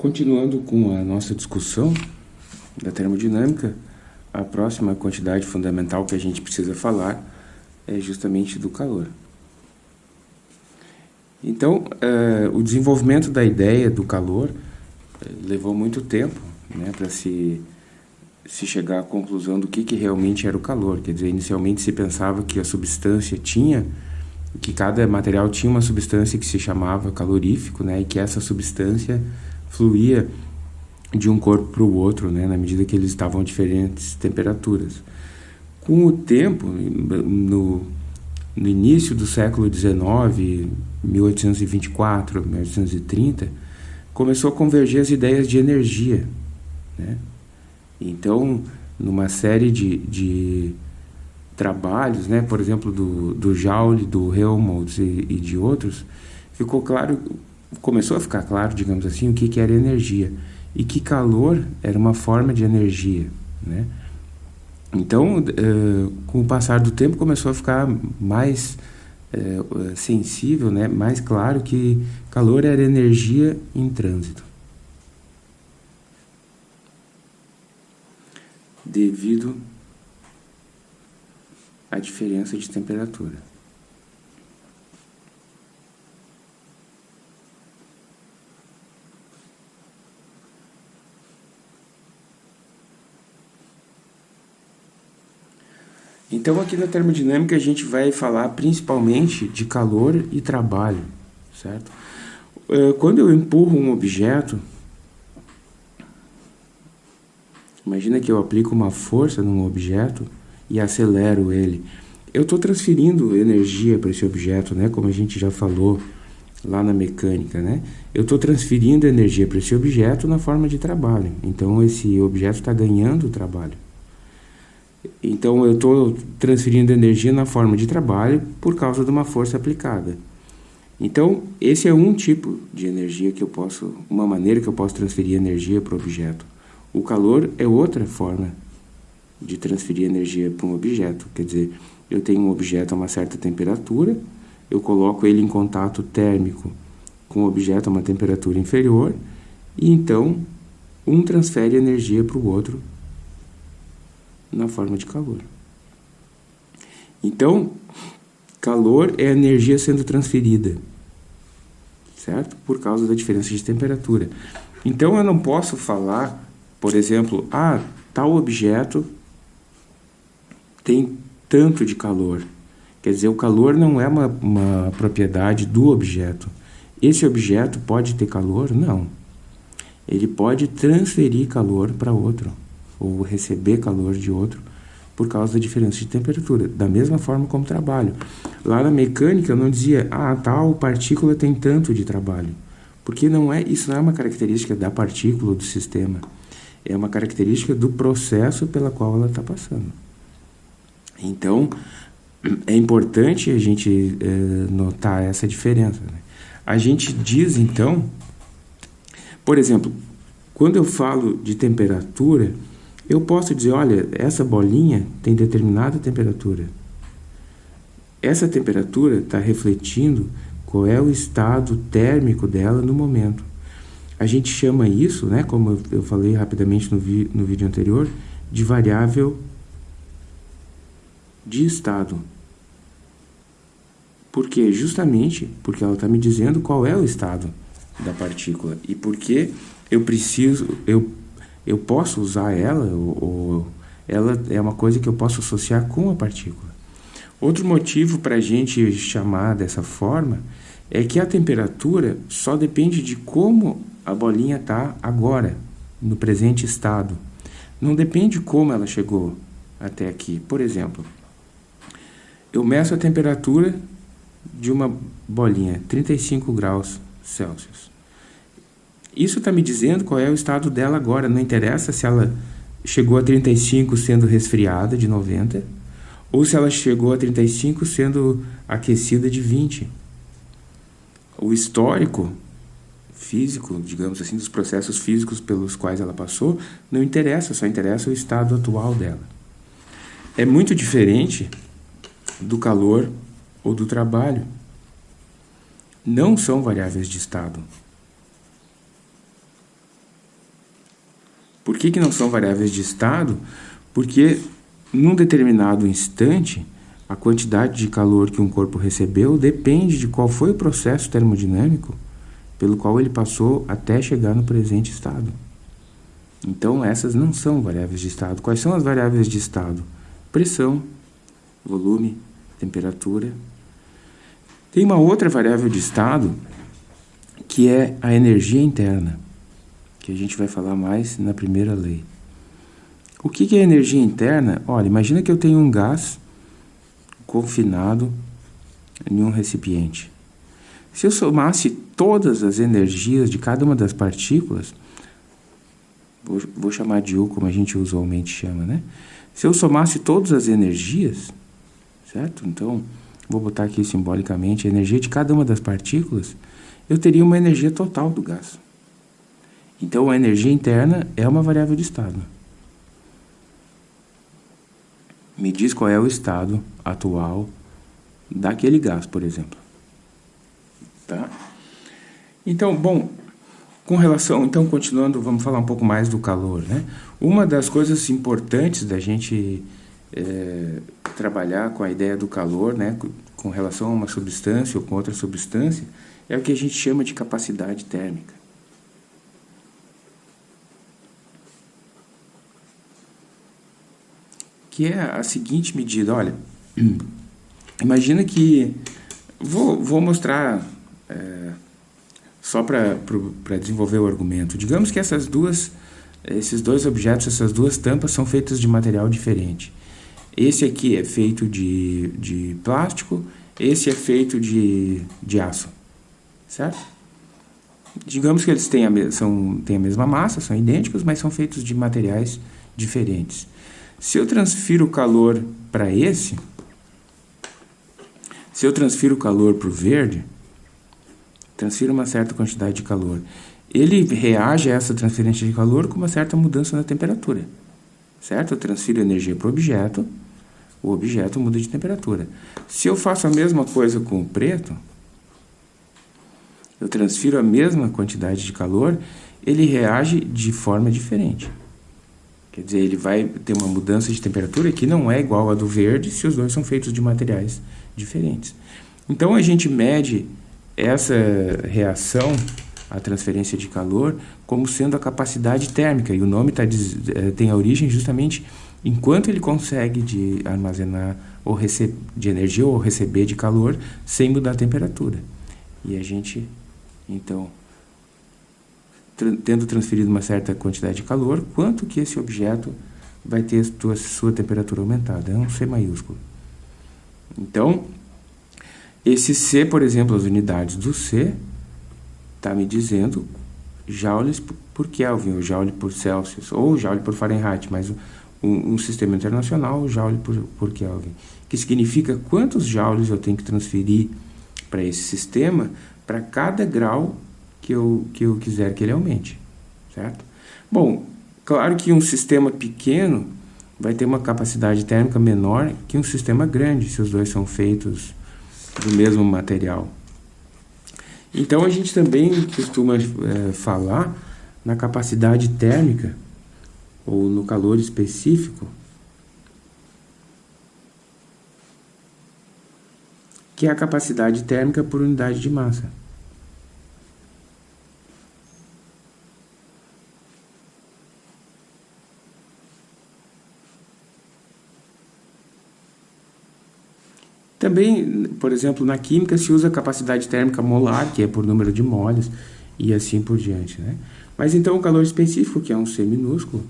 Continuando com a nossa discussão da termodinâmica, a próxima quantidade fundamental que a gente precisa falar é justamente do calor. Então, uh, o desenvolvimento da ideia do calor uh, levou muito tempo né, para se, se chegar à conclusão do que, que realmente era o calor. Quer dizer, inicialmente se pensava que a substância tinha, que cada material tinha uma substância que se chamava calorífico, né, e que essa substância fluía de um corpo para o outro, né, na medida que eles estavam a diferentes temperaturas. Com o tempo, no, no início do século XIX, 1824, 1830, começou a converger as ideias de energia. Né? Então, numa série de, de trabalhos, né, por exemplo, do, do Joule, do Helmholtz e, e de outros, ficou claro começou a ficar claro, digamos assim, o que, que era energia e que calor era uma forma de energia, né? Então, uh, com o passar do tempo, começou a ficar mais uh, sensível, né? mais claro que calor era energia em trânsito. Devido à diferença de temperatura. Então aqui na termodinâmica a gente vai falar principalmente de calor e trabalho, certo? Eh, quando eu empurro um objeto, imagina que eu aplico uma força num objeto e acelero ele. Eu estou transferindo energia para esse objeto, né? Como a gente já falou lá na mecânica, né? Eu estou transferindo energia para esse objeto na forma de trabalho. Então esse objeto está ganhando trabalho. Então eu estou transferindo energia na forma de trabalho por causa de uma força aplicada. Então esse é um tipo de energia que eu posso, uma maneira que eu posso transferir energia para o objeto. O calor é outra forma de transferir energia para um objeto. Quer dizer, eu tenho um objeto a uma certa temperatura, eu coloco ele em contato térmico com o objeto a uma temperatura inferior, e então um transfere energia para o outro na forma de calor. Então, calor é energia sendo transferida, certo? Por causa da diferença de temperatura. Então, eu não posso falar, por exemplo, ah, tal objeto tem tanto de calor. Quer dizer, o calor não é uma, uma propriedade do objeto. Esse objeto pode ter calor? Não. Ele pode transferir calor para outro ou receber calor de outro por causa da diferença de temperatura, da mesma forma como trabalho. Lá na mecânica eu não dizia, ah, tal partícula tem tanto de trabalho, porque não é, isso não é uma característica da partícula do sistema, é uma característica do processo pela qual ela está passando. Então, é importante a gente é, notar essa diferença. Né? A gente diz, então, por exemplo, quando eu falo de temperatura, eu posso dizer, olha, essa bolinha tem determinada temperatura. Essa temperatura está refletindo qual é o estado térmico dela no momento. A gente chama isso, né, como eu falei rapidamente no, vi no vídeo anterior, de variável de estado. Por quê? Justamente porque ela está me dizendo qual é o estado da partícula e porque eu preciso, eu eu posso usar ela, ou, ela é uma coisa que eu posso associar com a partícula. Outro motivo para a gente chamar dessa forma é que a temperatura só depende de como a bolinha está agora, no presente estado. Não depende de como ela chegou até aqui. Por exemplo, eu meço a temperatura de uma bolinha, 35 graus Celsius. Isso está me dizendo qual é o estado dela agora. Não interessa se ela chegou a 35 sendo resfriada de 90 ou se ela chegou a 35 sendo aquecida de 20. O histórico físico, digamos assim, dos processos físicos pelos quais ela passou, não interessa, só interessa o estado atual dela. É muito diferente do calor ou do trabalho. Não são variáveis de estado. Por que, que não são variáveis de estado? Porque num determinado instante, a quantidade de calor que um corpo recebeu depende de qual foi o processo termodinâmico pelo qual ele passou até chegar no presente estado. Então, essas não são variáveis de estado. Quais são as variáveis de estado? Pressão, volume, temperatura. Tem uma outra variável de estado que é a energia interna, que a gente vai falar mais na primeira lei. O que é energia interna? Olha, imagina que eu tenho um gás confinado em um recipiente. Se eu somasse todas as energias de cada uma das partículas, vou, vou chamar de U como a gente usualmente chama, né? Se eu somasse todas as energias, certo? Então, vou botar aqui simbolicamente a energia de cada uma das partículas, eu teria uma energia total do gás. Então, a energia interna é uma variável de estado. Me diz qual é o estado atual daquele gás, por exemplo. Tá? Então, bom, com relação, então, continuando, vamos falar um pouco mais do calor, né? Uma das coisas importantes da gente é, trabalhar com a ideia do calor, né, com relação a uma substância ou com outra substância, é o que a gente chama de capacidade térmica. Que é a seguinte medida, olha, imagina que, vou, vou mostrar... É, só para desenvolver o argumento. Digamos que essas duas, esses dois objetos, essas duas tampas são feitas de material diferente. Esse aqui é feito de, de plástico, esse é feito de, de aço, certo? Digamos que eles têm a, são, têm a mesma massa, são idênticos, mas são feitos de materiais diferentes. Se eu transfiro o calor para esse, se eu transfiro o calor para o verde, transfira uma certa quantidade de calor. Ele reage a essa transferência de calor com uma certa mudança na temperatura, certo? Eu transfiro energia para o objeto, o objeto muda de temperatura. Se eu faço a mesma coisa com o preto, eu transfiro a mesma quantidade de calor, ele reage de forma diferente. Quer dizer, ele vai ter uma mudança de temperatura que não é igual à do verde se os dois são feitos de materiais diferentes. Então, a gente mede essa reação à transferência de calor como sendo a capacidade térmica, e o nome tá, eh, tem a origem justamente enquanto ele consegue de armazenar ou de energia ou receber de calor sem mudar a temperatura. E a gente, então, tendo transferido uma certa quantidade de calor, quanto que esse objeto vai ter sua, sua temperatura aumentada? É um C maiúsculo. Então, esse C, por exemplo, as unidades do C, está me dizendo joules por Kelvin, ou joule por Celsius, ou joule por Fahrenheit, mas um, um sistema internacional, joule por, por Kelvin, que significa quantos joules eu tenho que transferir para esse sistema para cada grau que eu, que eu quiser que ele aumente, certo? Bom, claro que um sistema pequeno vai ter uma capacidade térmica menor que um sistema grande, se os dois são feitos do mesmo material. Então, a gente também costuma é, falar na capacidade térmica, ou no calor específico, que é a capacidade térmica por unidade de massa. Também, por exemplo, na química se usa capacidade térmica molar, que é por número de moles, e assim por diante. Né? Mas então o calor específico, que é um C minúsculo,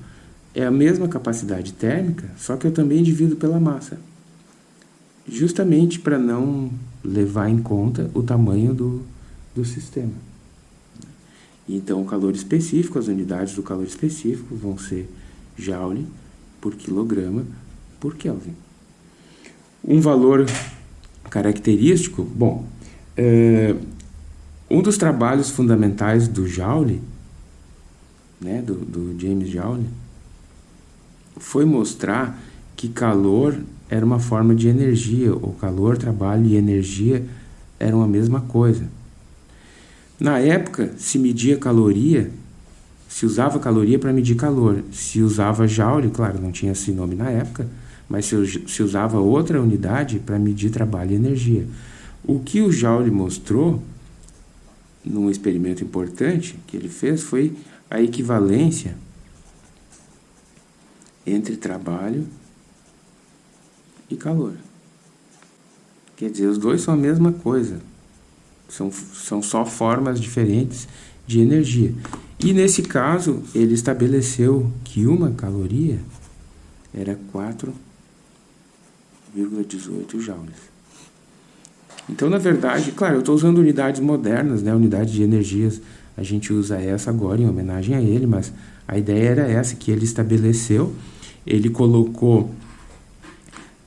é a mesma capacidade térmica, só que eu também divido pela massa. Justamente para não levar em conta o tamanho do, do sistema. Então, o calor específico, as unidades do calor específico vão ser Joule por quilograma por Kelvin. Um valor característico, bom, é, um dos trabalhos fundamentais do Joule, né, do, do James Joule, foi mostrar que calor era uma forma de energia, o calor, trabalho e energia eram a mesma coisa. Na época, se media caloria se usava caloria para medir calor. Se usava joule, claro, não tinha esse nome na época, mas se, usava outra unidade para medir trabalho e energia. O que o Joule mostrou, num experimento importante que ele fez, foi a equivalência entre trabalho e calor. Quer dizer, os dois são a mesma coisa. São, são só formas diferentes de energia. E nesse caso, ele estabeleceu que uma caloria era 4,18 joules. Então, na verdade, claro, eu estou usando unidades modernas, né, unidade de energias. A gente usa essa agora em homenagem a ele, mas a ideia era essa que ele estabeleceu. Ele colocou,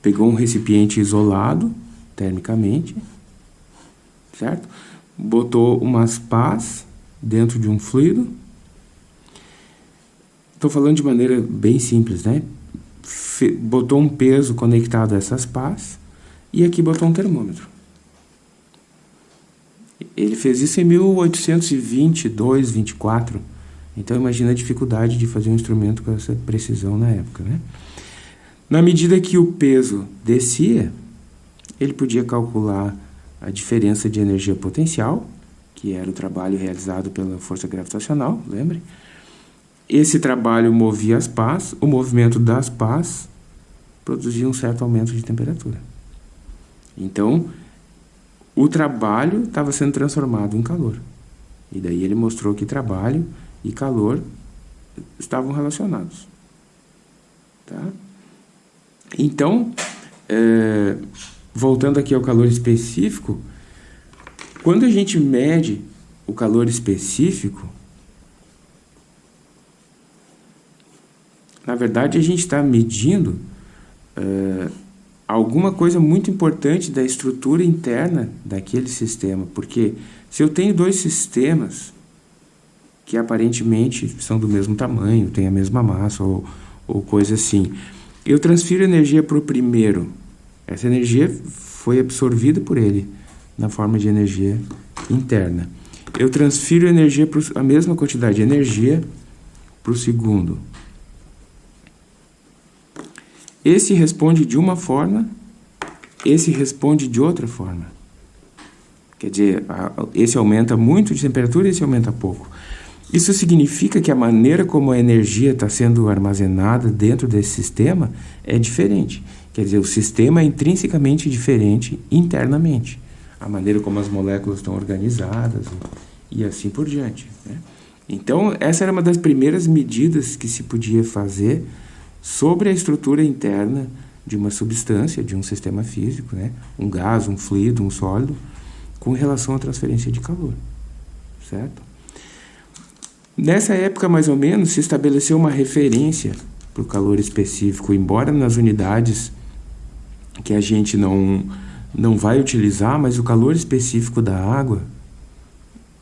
pegou um recipiente isolado termicamente, certo? Botou umas pás dentro de um fluido. Estou falando de maneira bem simples, né? Botou um peso conectado a essas pás e aqui botou um termômetro. Ele fez isso em 1822, 24. Então imagina a dificuldade de fazer um instrumento com essa precisão na época, né? Na medida que o peso descia, ele podia calcular a diferença de energia potencial, que era o trabalho realizado pela força gravitacional, lembre? Esse trabalho movia as pás, o movimento das pás produzia um certo aumento de temperatura. Então, o trabalho estava sendo transformado em calor. E daí ele mostrou que trabalho e calor estavam relacionados. Tá? Então, é, voltando aqui ao calor específico, quando a gente mede o calor específico, na verdade a gente está medindo é, alguma coisa muito importante da estrutura interna daquele sistema, porque se eu tenho dois sistemas que aparentemente são do mesmo tamanho, têm a mesma massa ou, ou coisa assim, eu transfiro energia para o primeiro, essa energia foi absorvida por ele na forma de energia interna. Eu transfiro energia pro, a mesma quantidade de energia para o segundo. Esse responde de uma forma, esse responde de outra forma. Quer dizer, esse aumenta muito de temperatura e esse aumenta pouco. Isso significa que a maneira como a energia está sendo armazenada dentro desse sistema é diferente. Quer dizer, o sistema é intrinsecamente diferente internamente. A maneira como as moléculas estão organizadas e assim por diante. Né? Então, essa era uma das primeiras medidas que se podia fazer sobre a estrutura interna de uma substância, de um sistema físico, né? um gás, um fluido, um sólido, com relação à transferência de calor. Certo? Nessa época, mais ou menos, se estabeleceu uma referência para o calor específico, embora nas unidades que a gente não, não vai utilizar, mas o calor específico da água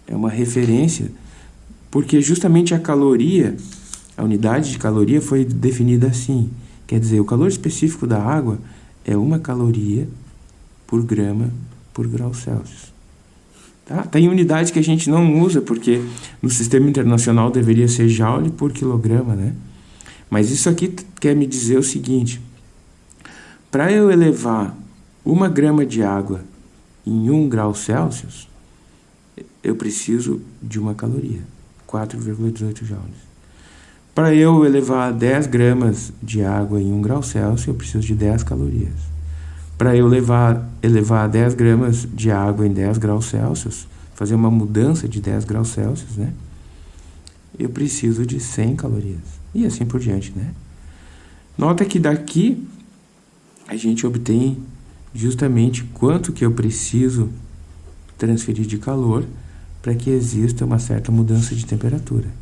é uma referência, porque justamente a caloria a unidade de caloria foi definida assim. Quer dizer, o calor específico da água é uma caloria por grama por grau Celsius. Tá? Tem unidades que a gente não usa, porque no sistema internacional deveria ser joule por quilograma, né? Mas isso aqui quer me dizer o seguinte, para eu elevar uma grama de água em 1 grau Celsius, eu preciso de uma caloria, 4,18 joules. Para eu elevar 10 gramas de água em 1 grau Celsius, eu preciso de 10 calorias. Para eu levar, elevar 10 gramas de água em 10 graus Celsius, fazer uma mudança de 10 graus Celsius, né? Eu preciso de 100 calorias. E assim por diante, né? Nota que daqui a gente obtém justamente quanto que eu preciso transferir de calor para que exista uma certa mudança de temperatura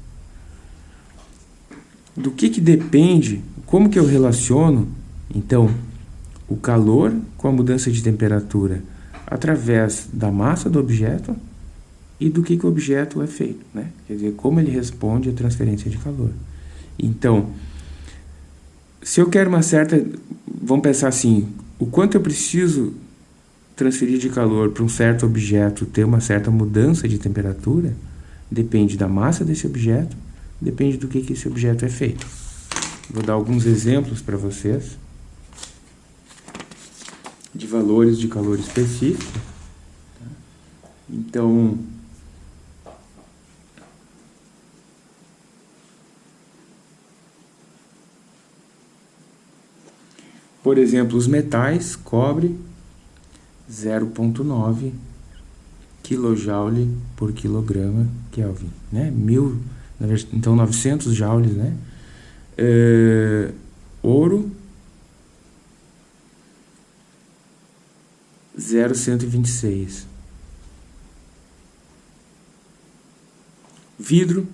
do que, que depende, como que eu relaciono, então, o calor com a mudança de temperatura através da massa do objeto e do que, que o objeto é feito, né? Quer dizer, como ele responde à transferência de calor. Então, se eu quero uma certa... Vamos pensar assim, o quanto eu preciso transferir de calor para um certo objeto ter uma certa mudança de temperatura depende da massa desse objeto depende do que, que esse objeto é feito. Vou dar alguns exemplos para vocês de valores de calor específico. Então, por exemplo, os metais, cobre, 0,9 kJ por quilograma Kelvin, né? Mil, então 900 joules, né? É, ouro, 0,126. Vidro,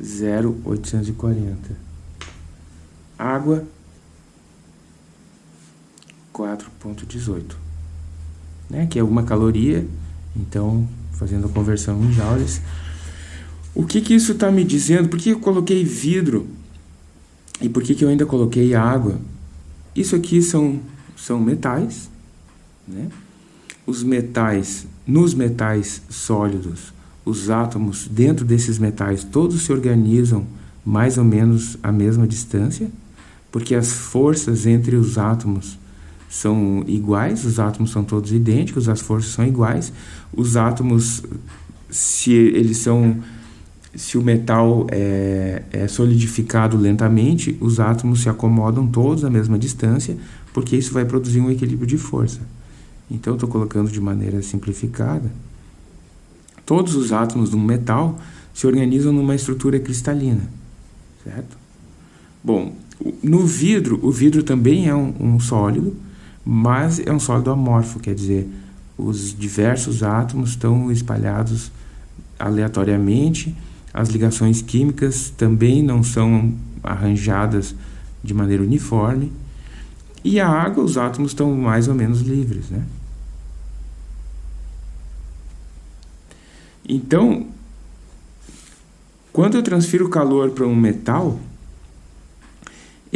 0,840. Água, 4,18. Né? Que é uma caloria, então, fazendo a conversão em joules. O que, que isso está me dizendo? Por que eu coloquei vidro? E por que, que eu ainda coloquei água? Isso aqui são, são metais, né? Os metais, nos metais sólidos, os átomos dentro desses metais todos se organizam mais ou menos à mesma distância, porque as forças entre os átomos são iguais, os átomos são todos idênticos, as forças são iguais, os átomos, se eles são se o metal é, é, solidificado lentamente, os átomos se acomodam todos à mesma distância, porque isso vai produzir um equilíbrio de força. Então, estou colocando de maneira simplificada. Todos os átomos de um metal se organizam numa estrutura cristalina, certo? Bom, no vidro, o vidro também é um, um sólido, mas é um sólido amorfo, quer dizer, os diversos átomos estão espalhados aleatoriamente, as ligações químicas também não são arranjadas de maneira uniforme. E a água, os átomos estão mais ou menos livres, né? Então, quando eu transfiro calor para um metal,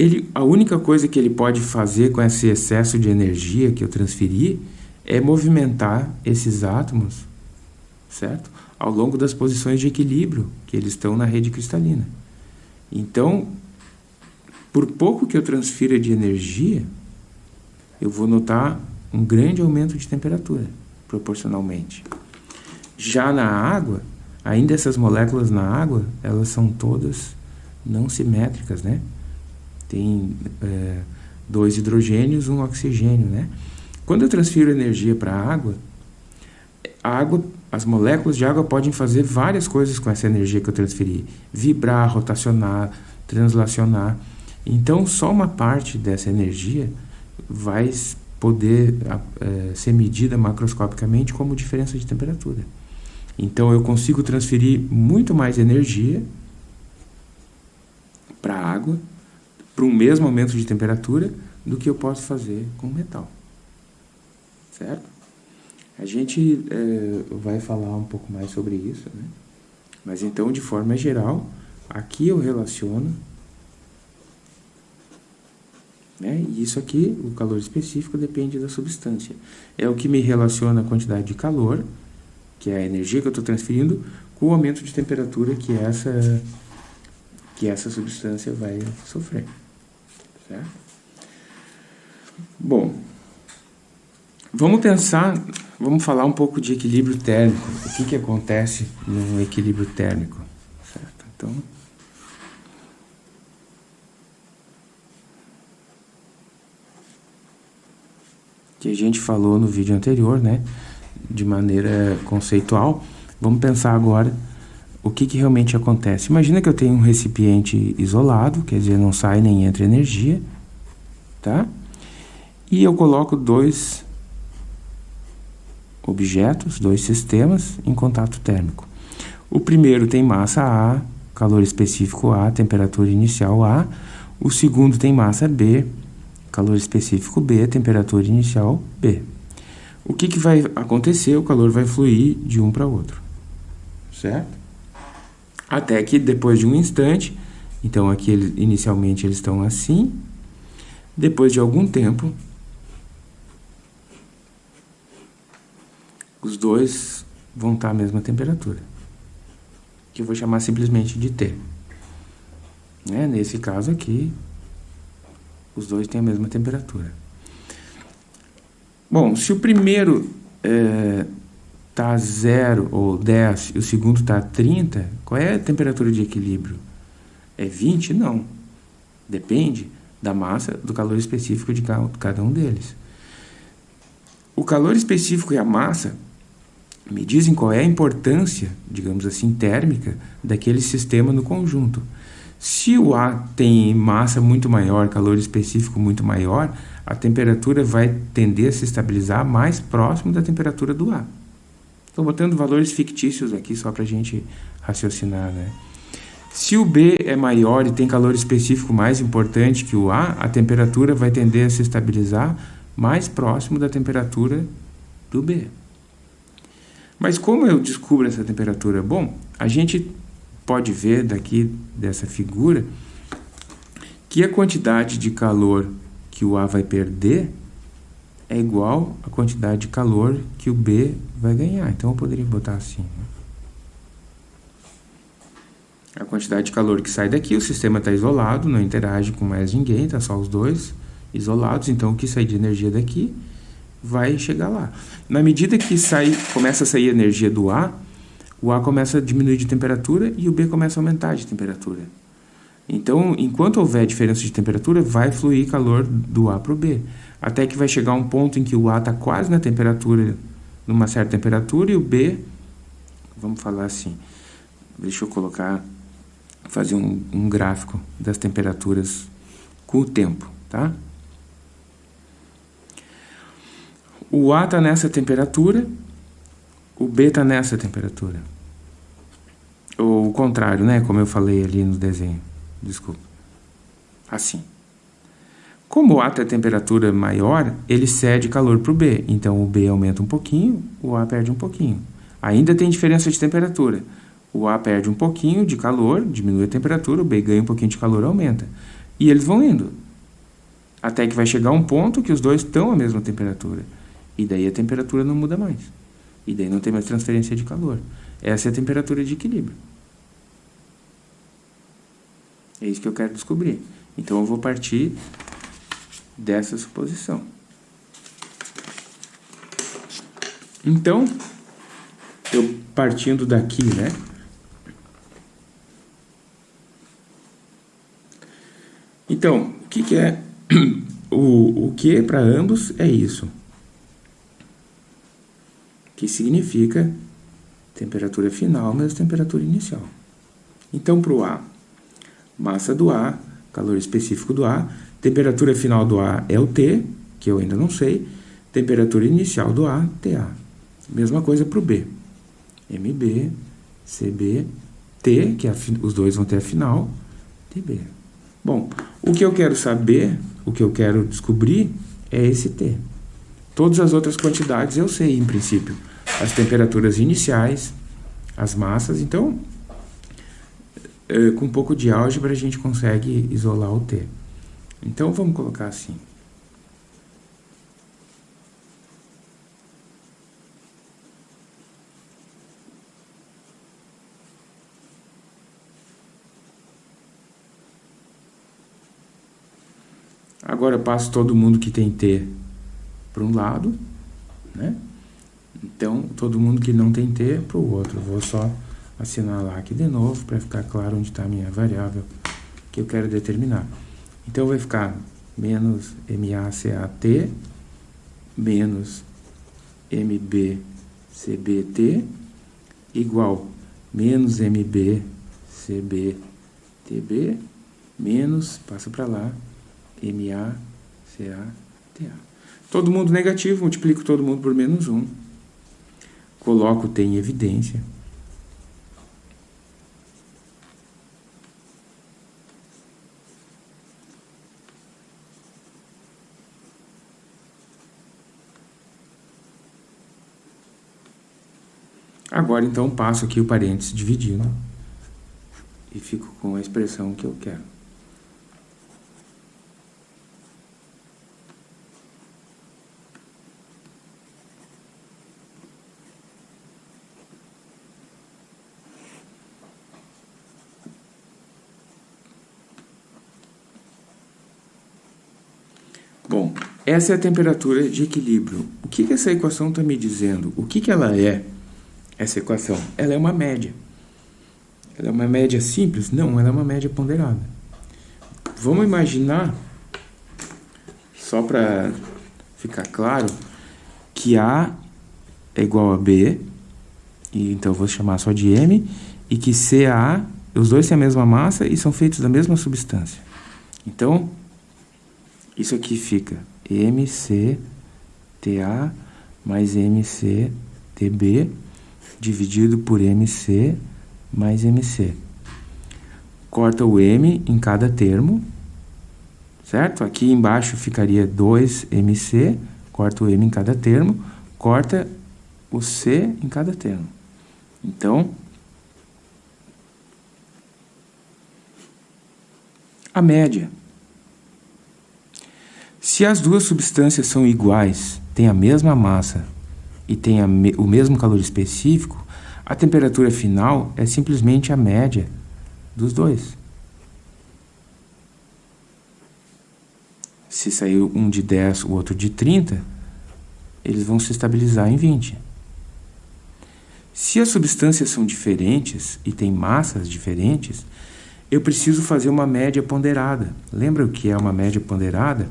ele, a única coisa que ele pode fazer com esse excesso de energia que eu transferi é movimentar esses átomos, certo? ao longo das posições de equilíbrio que eles estão na rede cristalina. Então, por pouco que eu transfira de energia, eu vou notar um grande aumento de temperatura, proporcionalmente. Já na água, ainda essas moléculas na água, elas são todas não simétricas, né? Tem é, dois hidrogênios, um oxigênio, né? Quando eu transfiro energia para a água, a água as moléculas de água podem fazer várias coisas com essa energia que eu transferi. Vibrar, rotacionar, translacionar. Então, só uma parte dessa energia vai poder é, ser medida macroscopicamente como diferença de temperatura. Então, eu consigo transferir muito mais energia para a água, para um mesmo aumento de temperatura, do que eu posso fazer com metal. Certo? A gente é, vai falar um pouco mais sobre isso, né? Mas então, de forma geral, aqui eu relaciono, né? E isso aqui, o calor específico, depende da substância. É o que me relaciona a quantidade de calor, que é a energia que eu estou transferindo, com o aumento de temperatura que essa, que essa substância vai sofrer. Certo? Bom, vamos pensar Vamos falar um pouco de equilíbrio térmico. O que, que acontece no equilíbrio térmico? Certo? Então, que a gente falou no vídeo anterior, né? De maneira conceitual. Vamos pensar agora o que, que realmente acontece. Imagina que eu tenho um recipiente isolado, quer dizer, não sai nem entra energia, tá? E eu coloco dois objetos, dois sistemas em contato térmico. O primeiro tem massa A, calor específico A, temperatura inicial A. O segundo tem massa B, calor específico B, temperatura inicial B. O que, que vai acontecer? O calor vai fluir de um para outro, certo? Até que depois de um instante, então aqui inicialmente eles estão assim, depois de algum tempo, os dois vão estar à mesma temperatura. que eu vou chamar simplesmente de T. Né? Nesse caso aqui, os dois têm a mesma temperatura. Bom, se o primeiro está é, 0 ou 10 e o segundo está 30, qual é a temperatura de equilíbrio? É 20? Não. Depende da massa, do calor específico de cada um deles. O calor específico e a massa me dizem qual é a importância, digamos assim, térmica daquele sistema no conjunto. Se o A tem massa muito maior, calor específico muito maior, a temperatura vai tender a se estabilizar mais próximo da temperatura do A. Estou botando valores fictícios aqui só para a gente raciocinar, né? Se o B é maior e tem calor específico mais importante que o A, a temperatura vai tender a se estabilizar mais próximo da temperatura do B. Mas como eu descubro essa temperatura? Bom, a gente pode ver daqui dessa figura que a quantidade de calor que o A vai perder é igual à quantidade de calor que o B vai ganhar. Então, eu poderia botar assim. Né? A quantidade de calor que sai daqui, o sistema está isolado, não interage com mais ninguém, está só os dois isolados. Então, o que sai de energia daqui vai chegar lá. Na medida que sai, começa a sair energia do A, o A começa a diminuir de temperatura e o B começa a aumentar de temperatura. Então, enquanto houver diferença de temperatura, vai fluir calor do A para o B. Até que vai chegar um ponto em que o A está quase na temperatura, numa certa temperatura, e o B, vamos falar assim, deixa eu colocar, fazer um, um gráfico das temperaturas com o tempo, tá? O A está nessa temperatura, o B está nessa temperatura. Ou o contrário, né? Como eu falei ali no desenho. Desculpa. Assim. Como o A tem a temperatura maior, ele cede calor para o B. Então, o B aumenta um pouquinho, o A perde um pouquinho. Ainda tem diferença de temperatura. O A perde um pouquinho de calor, diminui a temperatura, o B ganha um pouquinho de calor, aumenta. E eles vão indo. Até que vai chegar um ponto que os dois estão à mesma temperatura. E daí a temperatura não muda mais. E daí não tem mais transferência de calor. Essa é a temperatura de equilíbrio. É isso que eu quero descobrir. Então eu vou partir dessa suposição. Então, eu partindo daqui, né? Então, o que, que é? O, o que para ambos é isso que significa temperatura final menos temperatura inicial. Então, para o A, massa do A, calor específico do A, temperatura final do A é o T, que eu ainda não sei, temperatura inicial do A, TA. Mesma coisa para o B. MB, CB, T, que é os dois vão ter a final, TB. Bom, o que eu quero saber, o que eu quero descobrir é esse T. Todas as outras quantidades eu sei, em princípio as temperaturas iniciais, as massas. Então, com um pouco de álgebra, a gente consegue isolar o T. Então, vamos colocar assim. Agora eu passo todo mundo que tem T para um lado, né? Então, todo mundo que não tem T para o outro. Vou só assinalar aqui de novo para ficar claro onde está a minha variável que eu quero determinar. Então, vai ficar menos MACAT menos MBCBT igual menos MBCBTB menos, passa para lá, MACATA. Todo mundo negativo, multiplico todo mundo por menos 1 coloco tem evidência. Agora, então, passo aqui o parênteses dividindo e fico com a expressão que eu quero. Bom, essa é a temperatura de equilíbrio. O que, que essa equação está me dizendo? O que, que ela é? Essa equação? Ela é uma média. Ela é uma média simples? Não, ela é uma média ponderada. Vamos imaginar, só para ficar claro, que A é igual a B, e então eu vou chamar só de M, e que CA, os dois têm a mesma massa e são feitos da mesma substância. Então, isso aqui fica MCTA mais MCTB dividido por MC mais MC. Corta o M em cada termo, certo? Aqui embaixo ficaria 2MC, corta o M em cada termo, corta o C em cada termo. Então, a média. Se as duas substâncias são iguais, têm a mesma massa e me o mesmo calor específico, a temperatura final é simplesmente a média dos dois. Se saiu um de 10, o outro de 30, eles vão se estabilizar em 20. Se as substâncias são diferentes e têm massas diferentes, eu preciso fazer uma média ponderada. Lembra o que é uma média ponderada?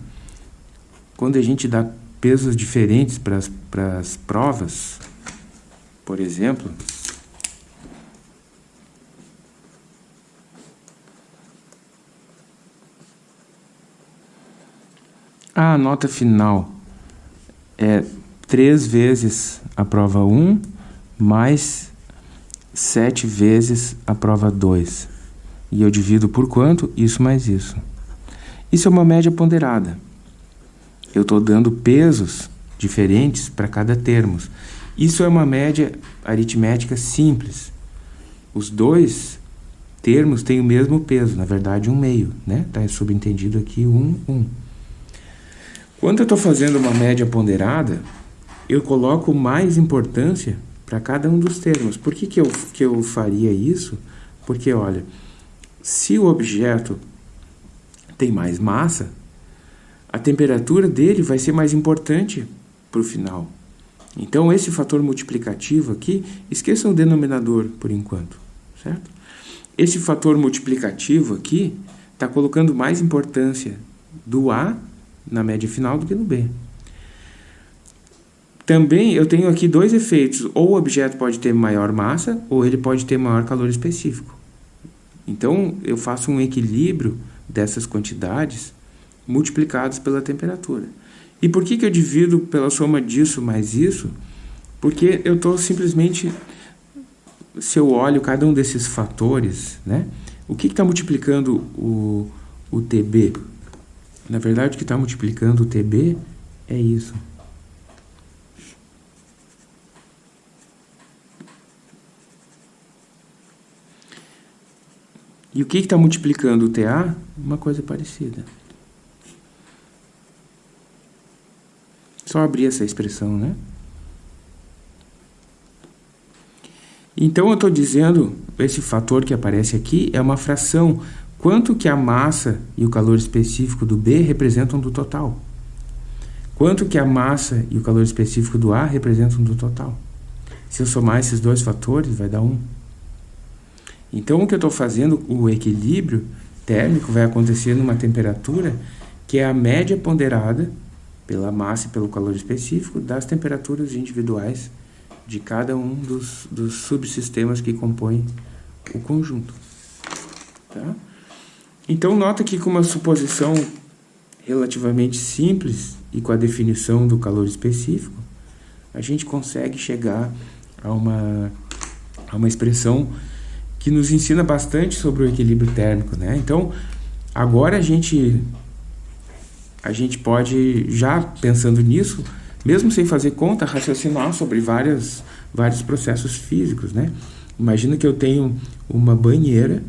Quando a gente dá pesos diferentes para as provas, por exemplo, A nota final é 3 vezes a prova 1 mais 7 vezes a prova 2. E eu divido por quanto? Isso mais isso. Isso é uma média ponderada. Eu estou dando pesos diferentes para cada termo. Isso é uma média aritmética simples. Os dois termos têm o mesmo peso, na verdade um meio, né? Está subentendido aqui um, um. Quando eu estou fazendo uma média ponderada, eu coloco mais importância para cada um dos termos. Por que, que, eu, que eu faria isso? Porque, olha, se o objeto tem mais massa, a temperatura dele vai ser mais importante para o final. Então, esse fator multiplicativo aqui, esqueçam o denominador por enquanto, certo? Esse fator multiplicativo aqui está colocando mais importância do A na média final do que no B. Também eu tenho aqui dois efeitos. Ou o objeto pode ter maior massa, ou ele pode ter maior calor específico. Então, eu faço um equilíbrio dessas quantidades multiplicadas pela temperatura. E por que, que eu divido pela soma disso mais isso? Porque eu estou simplesmente, se eu olho cada um desses fatores, né? o que está multiplicando o, o TB? Na verdade, o que está multiplicando o TB é isso. E o que está multiplicando o TA? Uma coisa parecida. Só abrir essa expressão, né? Então, eu estou dizendo, esse fator que aparece aqui é uma fração Quanto que a massa e o calor específico do B representam do total? Quanto que a massa e o calor específico do A representam do total? Se eu somar esses dois fatores, vai dar 1. Então, o que eu estou fazendo, o equilíbrio térmico vai acontecer numa temperatura que é a média ponderada pela massa e pelo calor específico das temperaturas individuais de cada um dos, dos subsistemas que compõem o conjunto. Tá? Então, nota que com uma suposição relativamente simples e com a definição do calor específico, a gente consegue chegar a uma, a uma expressão que nos ensina bastante sobre o equilíbrio térmico. Né? Então, agora a gente, a gente pode, já pensando nisso, mesmo sem fazer conta, raciocinar sobre várias, vários processos físicos. Né? Imagina que eu tenho uma banheira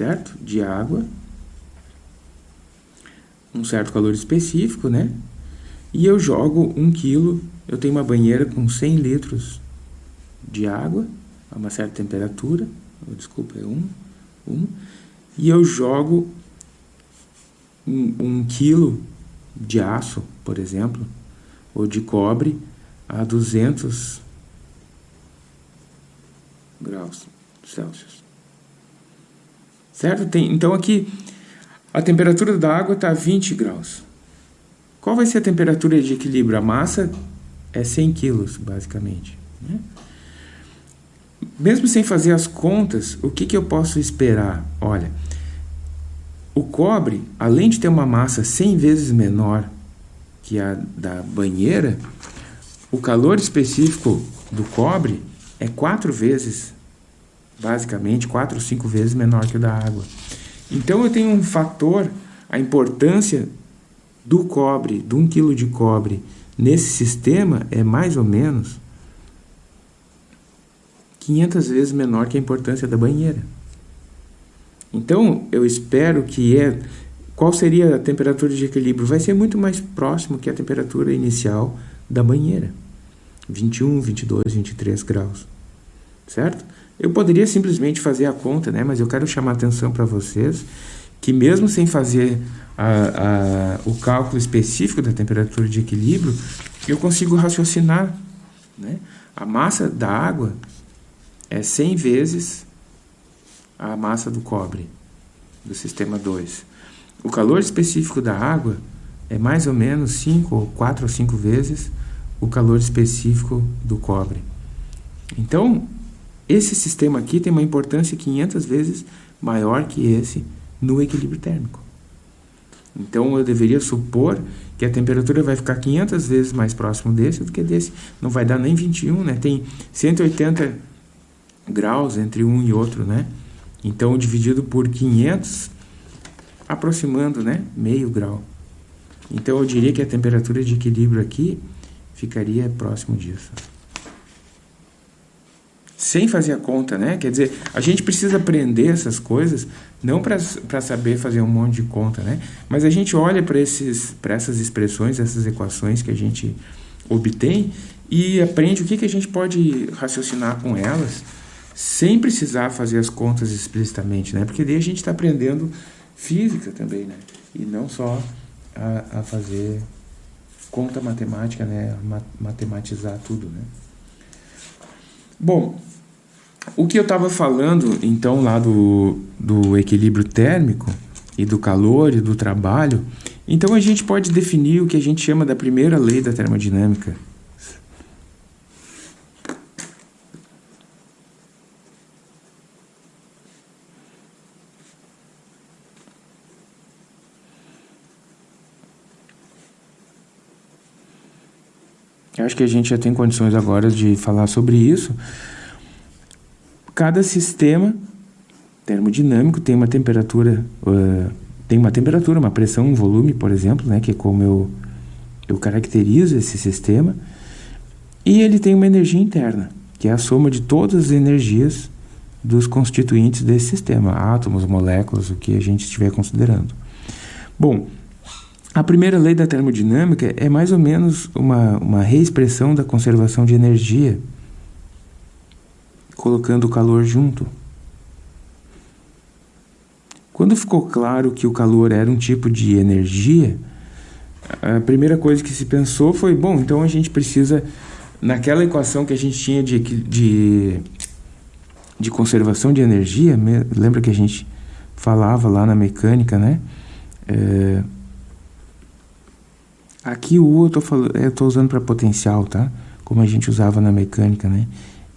certo? De água, um certo calor específico, né? E eu jogo um quilo, eu tenho uma banheira com 100 litros de água, a uma certa temperatura, desculpa, é um, um, e eu jogo um, um quilo de aço, por exemplo, ou de cobre a 200 graus Celsius. Certo? Tem, então aqui a temperatura da água está a 20 graus. Qual vai ser a temperatura de equilíbrio? A massa é 100 quilos, basicamente. Né? Mesmo sem fazer as contas, o que, que eu posso esperar? Olha, o cobre, além de ter uma massa 100 vezes menor que a da banheira, o calor específico do cobre é quatro vezes, basicamente, quatro ou cinco vezes menor que o da água. Então eu tenho um fator, a importância do cobre, de um quilo de cobre nesse sistema é mais ou menos 500 vezes menor que a importância da banheira. Então, eu espero que é qual seria a temperatura de equilíbrio? Vai ser muito mais próximo que a temperatura inicial da banheira. 21, 22, 23 graus. Certo? Eu poderia simplesmente fazer a conta, né? mas eu quero chamar atenção para vocês que mesmo sem fazer a, a, o cálculo específico da temperatura de equilíbrio, eu consigo raciocinar. Né? A massa da água é 100 vezes a massa do cobre, do sistema 2. O calor específico da água é mais ou menos 5 ou 4 ou 5 vezes o calor específico do cobre. Então, esse sistema aqui tem uma importância 500 vezes maior que esse no equilíbrio térmico. Então, eu deveria supor que a temperatura vai ficar 500 vezes mais próximo desse do que desse. Não vai dar nem 21, né? Tem 180 graus entre um e outro, né? Então, dividido por 500, aproximando, né? Meio grau. Então, eu diria que a temperatura de equilíbrio aqui ficaria próximo disso. Sem fazer a conta, né? Quer dizer, a gente precisa aprender essas coisas, não para saber fazer um monte de conta, né? Mas a gente olha para essas expressões, essas equações que a gente obtém e aprende o que, que a gente pode raciocinar com elas sem precisar fazer as contas explicitamente, né? Porque daí a gente está aprendendo física também, né? E não só a, a fazer conta matemática, né? Matematizar tudo, né? Bom, o que eu estava falando, então, lá do, do equilíbrio térmico e do calor e do trabalho, então a gente pode definir o que a gente chama da primeira lei da termodinâmica, Acho que a gente já tem condições agora de falar sobre isso. Cada sistema termodinâmico tem uma temperatura, uh, tem uma temperatura, uma pressão, um volume, por exemplo, né, que é como eu, eu caracterizo esse sistema, e ele tem uma energia interna, que é a soma de todas as energias dos constituintes desse sistema, átomos, moléculas, o que a gente estiver considerando. Bom, a primeira lei da termodinâmica é mais ou menos uma, uma reexpressão da conservação de energia, colocando o calor junto. Quando ficou claro que o calor era um tipo de energia, a primeira coisa que se pensou foi: bom, então a gente precisa, naquela equação que a gente tinha de, de, de conservação de energia, lembra que a gente falava lá na mecânica, né? É, Aqui o U eu tô, falando, eu tô usando para potencial, tá? Como a gente usava na mecânica, né?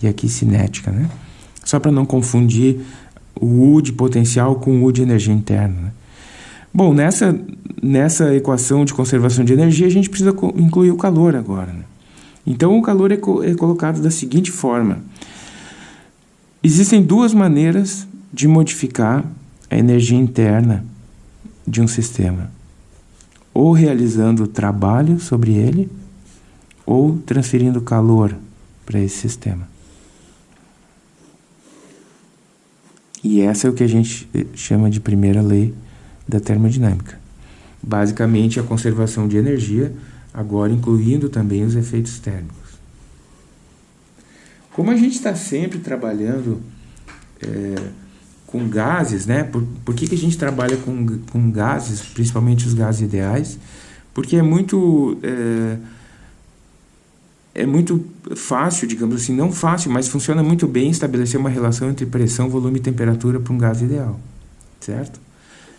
E aqui cinética, né? Só para não confundir o U de potencial com o U de energia interna. Né? Bom, nessa, nessa equação de conservação de energia, a gente precisa incluir o calor agora. Né? Então, o calor é, co é colocado da seguinte forma. Existem duas maneiras de modificar a energia interna de um sistema ou realizando trabalho sobre ele, ou transferindo calor para esse sistema. E essa é o que a gente chama de primeira lei da termodinâmica. Basicamente, a conservação de energia, agora incluindo também os efeitos térmicos. Como a gente está sempre trabalhando é, com gases, né? Por, por que, que a gente trabalha com, com gases, principalmente os gases ideais? Porque é muito... É, é muito fácil, digamos assim, não fácil, mas funciona muito bem estabelecer uma relação entre pressão, volume e temperatura para um gás ideal, certo?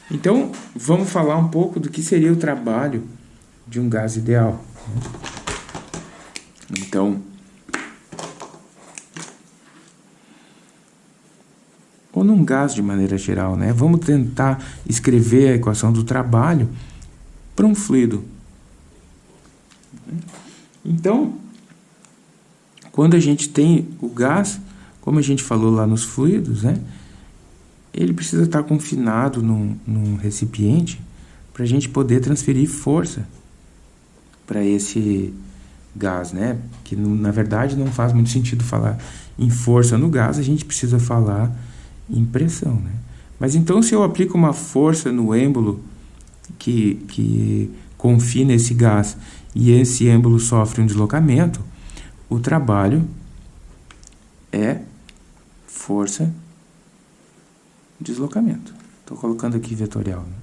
Então, vamos falar um pouco do que seria o trabalho de um gás ideal. Então, num gás de maneira geral, né? Vamos tentar escrever a equação do trabalho para um fluido. Então, quando a gente tem o gás, como a gente falou lá nos fluidos, né? Ele precisa estar confinado num, num recipiente para a gente poder transferir força para esse gás, né? Que na verdade não faz muito sentido falar em força no gás, a gente precisa falar em pressão, né? Mas então se eu aplico uma força no êmbolo que, que confina esse gás e esse êmbolo sofre um deslocamento, o trabalho é força deslocamento. Estou colocando aqui vetorial. Né?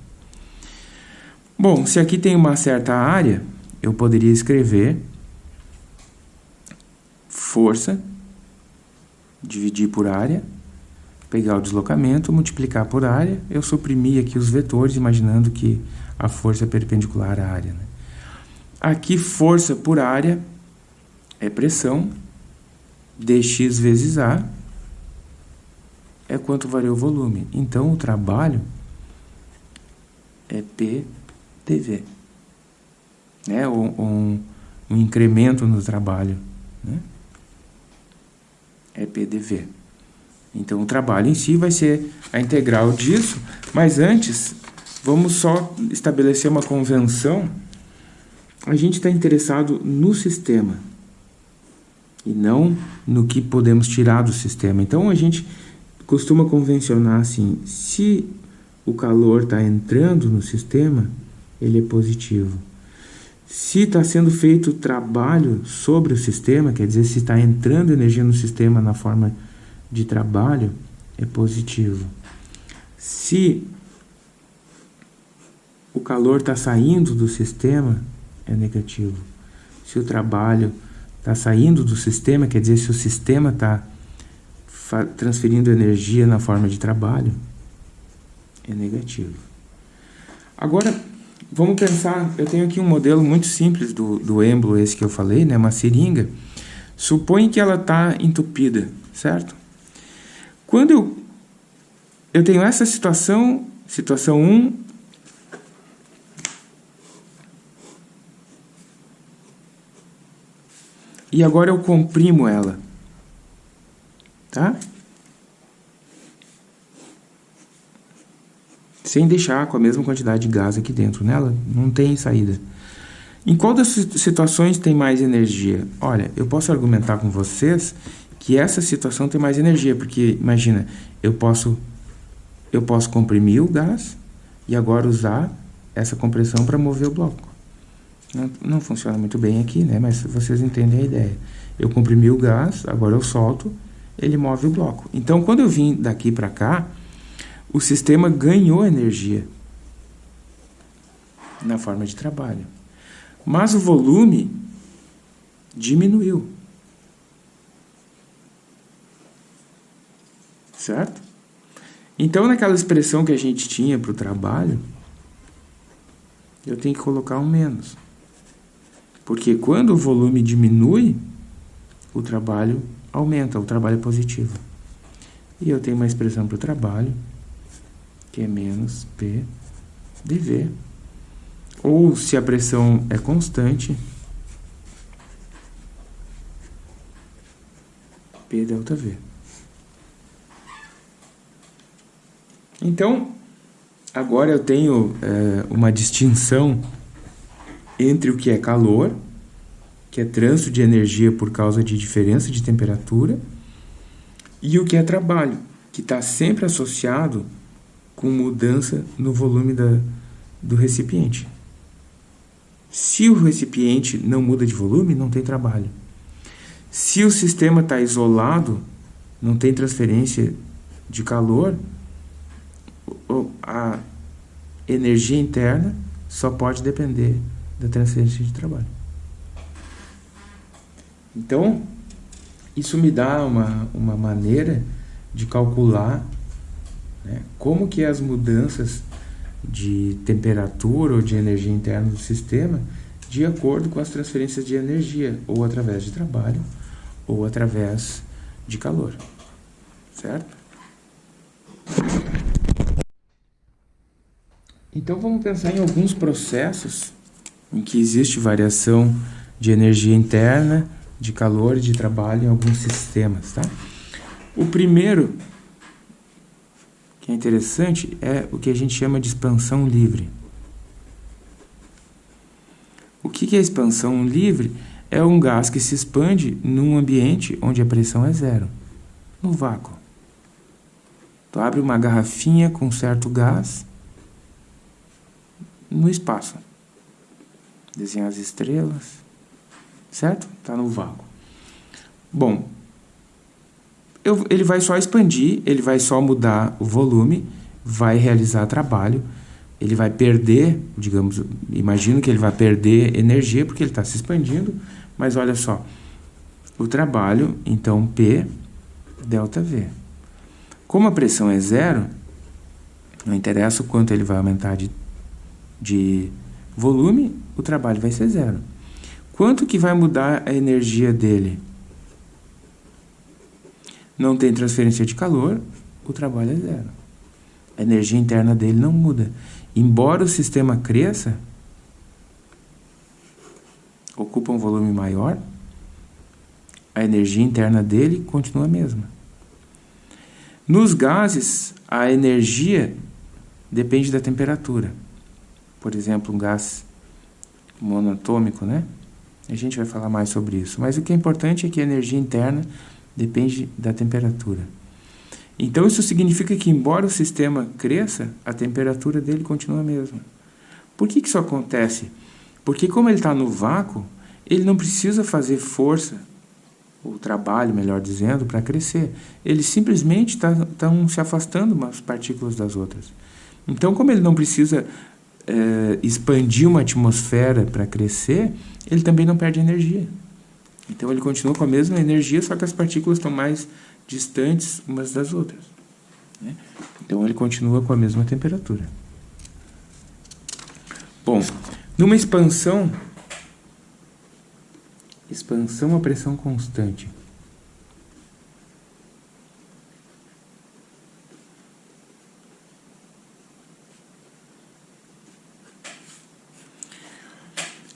Bom, se aqui tem uma certa área, eu poderia escrever força, dividir por área, pegar o deslocamento, multiplicar por área, eu suprimi aqui os vetores, imaginando que a força é perpendicular à área. Né? Aqui, força por área é pressão, dx vezes A é quanto varia o volume. Então, o trabalho é PdV. Né? Um, um, incremento no trabalho. Né? É PDV. Então, o trabalho em si vai ser a integral disso, mas antes, vamos só estabelecer uma convenção. A gente está interessado no sistema e não no que podemos tirar do sistema. Então a gente costuma convencionar assim, se o calor está entrando no sistema, ele é positivo. Se está sendo feito trabalho sobre o sistema, quer dizer, se está entrando energia no sistema na forma de trabalho, é positivo. Se o calor está saindo do sistema, é negativo. Se o trabalho está saindo do sistema, quer dizer, se o sistema está transferindo energia na forma de trabalho, é negativo. Agora, vamos pensar, eu tenho aqui um modelo muito simples do, do êmbolo, esse que eu falei, né, uma seringa. Supõe que ela está entupida, certo? Quando eu, eu tenho essa situação, situação 1, E agora eu comprimo ela. Tá? Sem deixar com a mesma quantidade de gás aqui dentro nela. Não tem saída. Em qual das situações tem mais energia? Olha, eu posso argumentar com vocês que essa situação tem mais energia, porque imagina, eu posso eu posso comprimir o gás e agora usar essa compressão para mover o bloco. Não, não funciona muito bem aqui, né? Mas vocês entendem a ideia. Eu comprimi o gás, agora eu solto, ele move o bloco. Então, quando eu vim daqui para cá, o sistema ganhou energia na forma de trabalho. Mas o volume diminuiu. Certo? Então, naquela expressão que a gente tinha para o trabalho, eu tenho que colocar um menos. Porque quando o volume diminui, o trabalho aumenta, o trabalho é positivo. E eu tenho uma expressão para o trabalho, que é menos P dV. Ou, se a pressão é constante, P delta V. Então, agora eu tenho é, uma distinção entre o que é calor, que é trânsito de energia por causa de diferença de temperatura, e o que é trabalho, que está sempre associado com mudança no volume da, do recipiente. Se o recipiente não muda de volume, não tem trabalho. Se o sistema está isolado, não tem transferência de calor, a energia interna só pode depender da transferência de trabalho. Então, isso me dá uma, uma maneira de calcular né, como que as mudanças de temperatura ou de energia interna do sistema de acordo com as transferências de energia, ou através de trabalho, ou através de calor. Certo? Então vamos pensar em alguns processos em que existe variação de energia interna, de calor e de trabalho em alguns sistemas. Tá? O primeiro, que é interessante, é o que a gente chama de expansão livre. O que é expansão livre? É um gás que se expande num ambiente onde a pressão é zero, no vácuo. Tu abre uma garrafinha com certo gás no espaço. Desenha as estrelas, certo? Está no vácuo. Bom, eu, ele vai só expandir, ele vai só mudar o volume, vai realizar trabalho, ele vai perder, digamos, imagino que ele vai perder energia porque ele está se expandindo, mas olha só, o trabalho, então P delta V. Como a pressão é zero, não interessa o quanto ele vai aumentar de, de volume, o trabalho vai ser zero. Quanto que vai mudar a energia dele? Não tem transferência de calor, o trabalho é zero. A energia interna dele não muda. Embora o sistema cresça, ocupa um volume maior, a energia interna dele continua a mesma. Nos gases, a energia depende da temperatura. Por exemplo, um gás monatômico, né? A gente vai falar mais sobre isso. Mas o que é importante é que a energia interna depende da temperatura. Então isso significa que embora o sistema cresça, a temperatura dele continua a mesma. Por que, que isso acontece? Porque como ele está no vácuo, ele não precisa fazer força, ou trabalho, melhor dizendo, para crescer. Ele simplesmente está tá se afastando umas partículas das outras. Então, como ele não precisa é, expandir uma atmosfera para crescer, ele também não perde energia. Então ele continua com a mesma energia, só que as partículas estão mais distantes umas das outras. Né? Então ele continua com a mesma temperatura. Bom, numa expansão, expansão a pressão constante.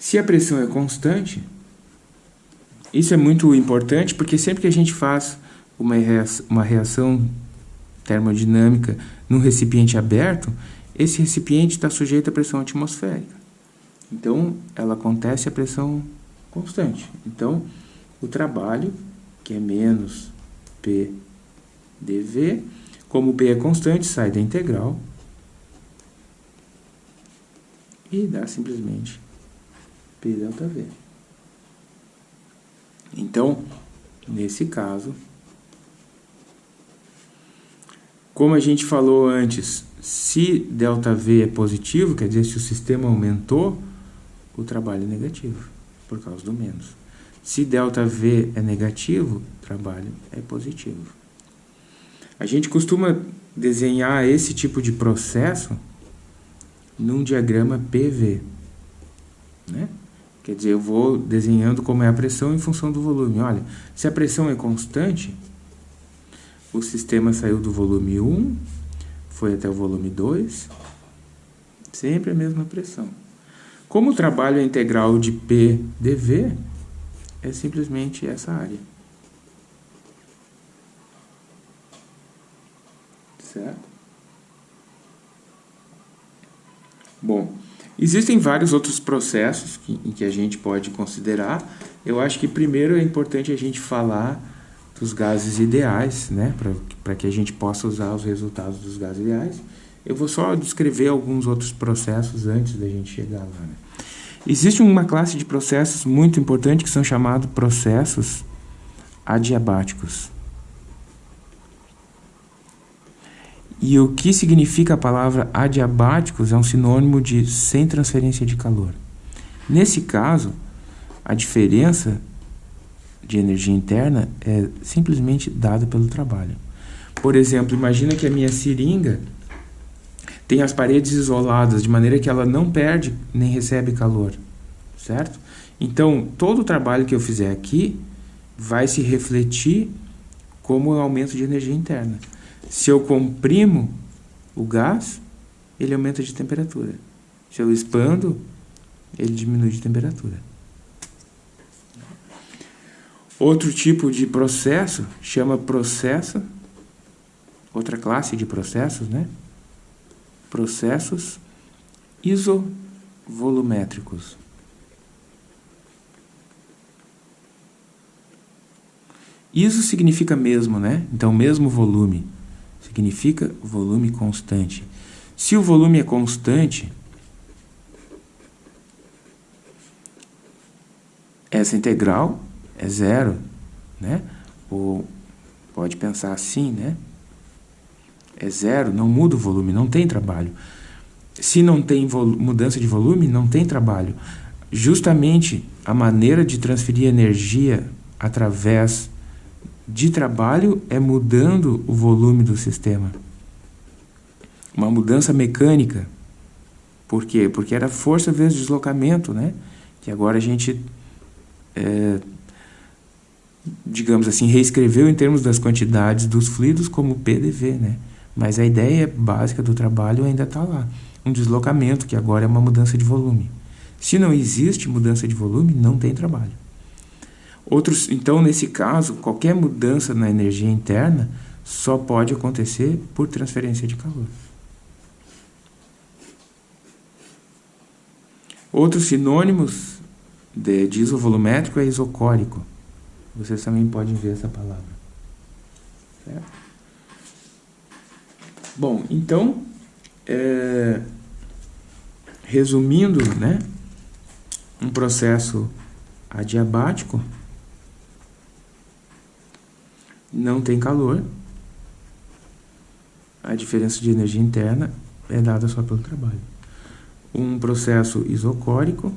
Se a pressão é constante, isso é muito importante porque sempre que a gente faz uma reação, uma reação termodinâmica num recipiente aberto, esse recipiente está sujeito à pressão atmosférica. Então, ela acontece a pressão constante. Então, o trabalho, que é menos P dV, como P é constante, sai da integral e dá simplesmente P delta V. Então, nesse caso, como a gente falou antes, se ΔV é positivo, quer dizer, se o sistema aumentou, o trabalho é negativo, por causa do menos. Se ΔV é negativo, o trabalho é positivo. A gente costuma desenhar esse tipo de processo num diagrama PV, né? Quer dizer, eu vou desenhando como é a pressão em função do volume. Olha, se a pressão é constante, o sistema saiu do volume 1, foi até o volume 2, sempre a mesma pressão. Como o trabalho é integral de P dV, é simplesmente essa área. Certo? Bom, Existem vários outros processos que, em que a gente pode considerar. Eu acho que primeiro é importante a gente falar dos gases ideais, né, para que a gente possa usar os resultados dos gases ideais. Eu vou só descrever alguns outros processos antes da gente chegar lá. Né. Existe uma classe de processos muito importante que são chamados processos adiabáticos. E o que significa a palavra adiabáticos é um sinônimo de sem transferência de calor. Nesse caso, a diferença de energia interna é simplesmente dada pelo trabalho. Por exemplo, imagina que a minha seringa tem as paredes isoladas, de maneira que ela não perde nem recebe calor, certo? Então, todo o trabalho que eu fizer aqui vai se refletir como um aumento de energia interna. Se eu comprimo o gás, ele aumenta de temperatura. Se eu expando, ele diminui de temperatura. Outro tipo de processo chama processo, outra classe de processos, né? Processos isovolumétricos. Iso significa mesmo, né? Então, mesmo volume significa volume constante. Se o volume é constante, essa integral é zero, né? Ou pode pensar assim, né? É zero, não muda o volume, não tem trabalho. Se não tem mudança de volume, não tem trabalho. Justamente a maneira de transferir energia através de trabalho é mudando o volume do sistema. Uma mudança mecânica. Por quê? Porque era força vezes deslocamento, né? Que agora a gente é, digamos assim, reescreveu em termos das quantidades dos fluidos como PDV, né? Mas a ideia básica do trabalho ainda está lá. Um deslocamento, que agora é uma mudança de volume. Se não existe mudança de volume, não tem trabalho. Outros, então, nesse caso, qualquer mudança na energia interna só pode acontecer por transferência de calor. Outros sinônimos de, de isovolumétrico é isocórico. Vocês também podem ver essa palavra. Certo? Bom, então, é, resumindo, né, um processo adiabático não tem calor, a diferença de energia interna é dada só pelo trabalho. Um processo isocórico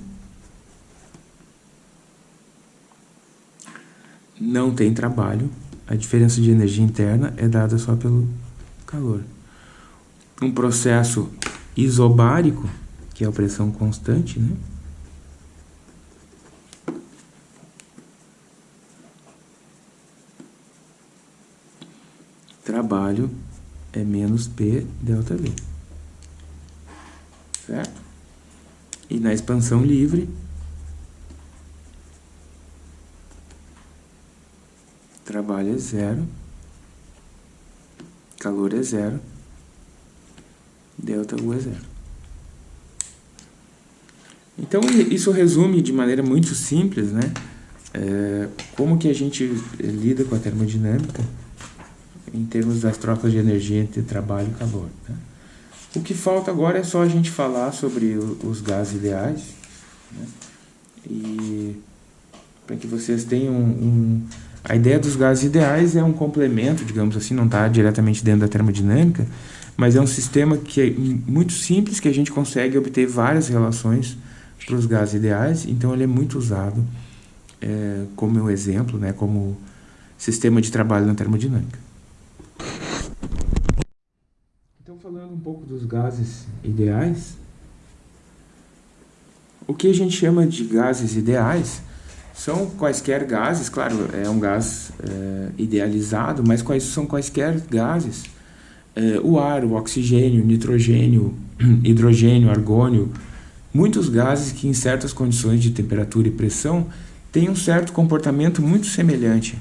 não tem trabalho, a diferença de energia interna é dada só pelo calor. Um processo isobárico, que é a pressão constante, né? Trabalho é menos P delta V. Certo? E na expansão livre, trabalho é zero, calor é zero, delta U é zero. Então, isso resume de maneira muito simples, né? É, como que a gente lida com a termodinâmica em termos das trocas de energia entre trabalho e calor. Né? O que falta agora é só a gente falar sobre os gases ideais, né? e para que vocês tenham um, a ideia dos gases ideais é um complemento, digamos assim, não está diretamente dentro da termodinâmica, mas é um sistema que é muito simples, que a gente consegue obter várias relações para os gases ideais, então ele é muito usado é, como um exemplo, né, como sistema de trabalho na termodinâmica. Então, falando um pouco dos gases ideais, o que a gente chama de gases ideais são quaisquer gases, claro, é um gás é, idealizado, mas quais são quaisquer gases? É, o ar, o oxigênio, nitrogênio, hidrogênio, argônio, muitos gases que em certas condições de temperatura e pressão têm um certo comportamento muito semelhante.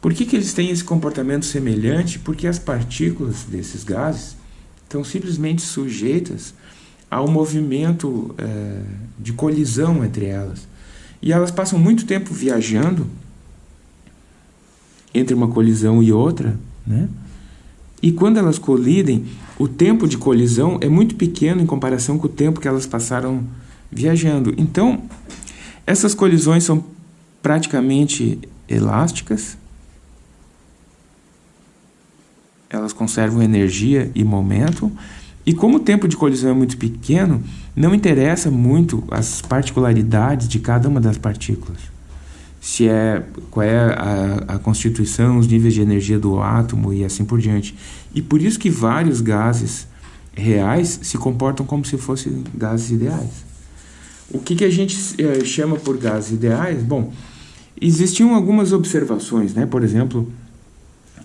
Por que, que eles têm esse comportamento semelhante? Porque as partículas desses gases estão simplesmente sujeitas ao movimento é, de colisão entre elas. E elas passam muito tempo viajando entre uma colisão e outra, né? E quando elas colidem, o tempo de colisão é muito pequeno em comparação com o tempo que elas passaram viajando. Então, essas colisões são praticamente elásticas. Elas conservam energia e momento E como o tempo de colisão é muito pequeno, não interessa muito as particularidades de cada uma das partículas. Se é qual é a, a constituição, os níveis de energia do átomo e assim por diante. E por isso que vários gases reais se comportam como se fossem gases ideais. O que, que a gente eh, chama por gases ideais? Bom, existiam algumas observações, né? Por exemplo,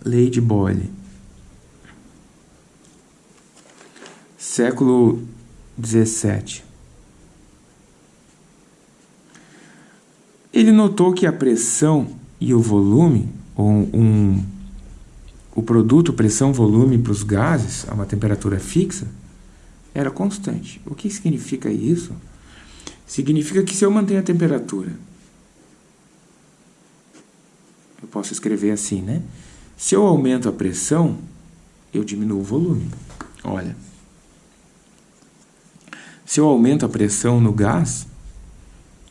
lei de Boyle. Século 17. Ele notou que a pressão e o volume, ou um, o produto pressão-volume para os gases a uma temperatura fixa, era constante. O que significa isso? Significa que se eu mantenho a temperatura, eu posso escrever assim, né? Se eu aumento a pressão, eu diminuo o volume. Olha, se eu aumento a pressão no gás,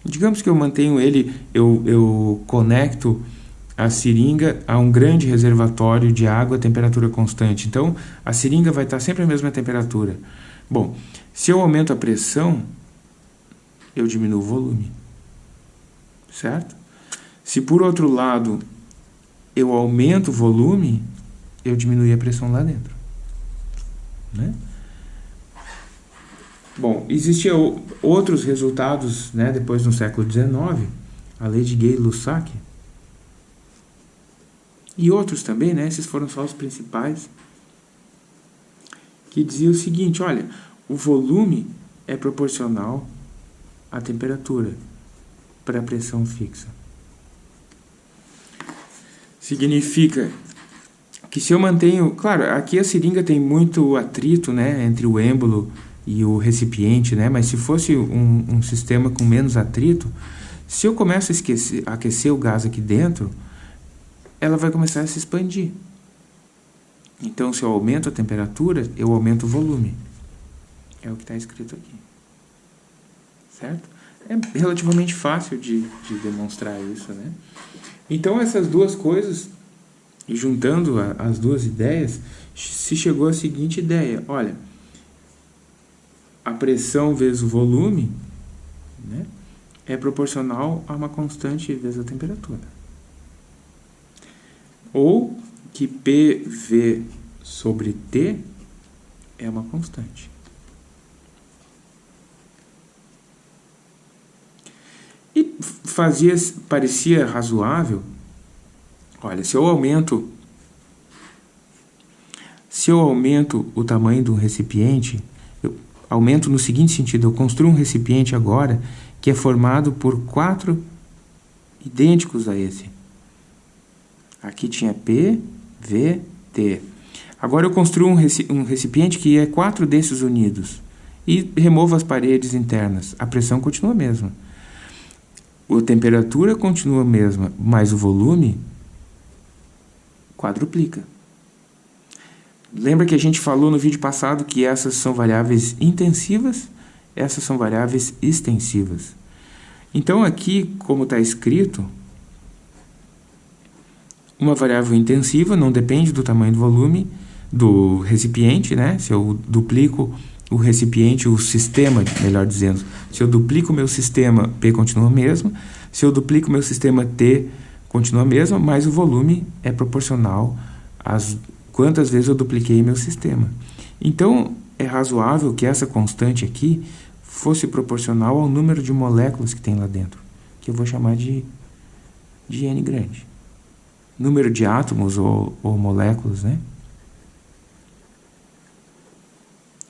digamos que eu mantenho ele, eu, eu conecto a seringa a um grande reservatório de água a temperatura constante. Então, a seringa vai estar sempre a mesma temperatura. Bom, se eu aumento a pressão, eu diminuo o volume. Certo? Se por outro lado eu aumento o volume, eu diminuo a pressão lá dentro. Né? Bom, existiam outros resultados né, depois no século XIX, a lei de Gay-Lussac, e outros também, né, esses foram só os principais, que dizia o seguinte, olha, o volume é proporcional à temperatura para a pressão fixa. Significa que se eu mantenho... Claro, aqui a seringa tem muito atrito né, entre o êmbolo o recipiente, né? Mas se fosse um, um sistema com menos atrito, se eu começo a, esquecer, aquecer o gás aqui dentro, ela vai começar a se expandir. Então, se eu aumento a temperatura, eu aumento o volume. É o que está escrito aqui. Certo? É relativamente fácil de, de demonstrar isso, né? Então, essas duas coisas, juntando a, as duas ideias, se chegou à seguinte ideia. Olha, a pressão vezes o volume né, é proporcional a uma constante vezes a temperatura. Ou que PV sobre T é uma constante. E fazia, parecia razoável, olha, se eu aumento se eu aumento o tamanho do recipiente, Aumento no seguinte sentido: eu construo um recipiente agora que é formado por quatro idênticos a esse. Aqui tinha P, V, T. Agora eu construo um recipiente que é quatro desses unidos e removo as paredes internas. A pressão continua a mesma. A temperatura continua a mesma, mas o volume quadruplica. Lembra que a gente falou no vídeo passado que essas são variáveis intensivas, essas são variáveis extensivas. Então aqui, como está escrito, uma variável intensiva não depende do tamanho do volume do recipiente, né? Se eu duplico o recipiente, o sistema, melhor dizendo, se eu duplico o meu sistema, P continua o mesmo, se eu duplico o meu sistema, T continua o mesmo, mas o volume é proporcional às quantas vezes eu dupliquei meu sistema. Então, é razoável que essa constante aqui fosse proporcional ao número de moléculas que tem lá dentro, que eu vou chamar de, de N grande. Número de átomos ou, ou moléculas, né?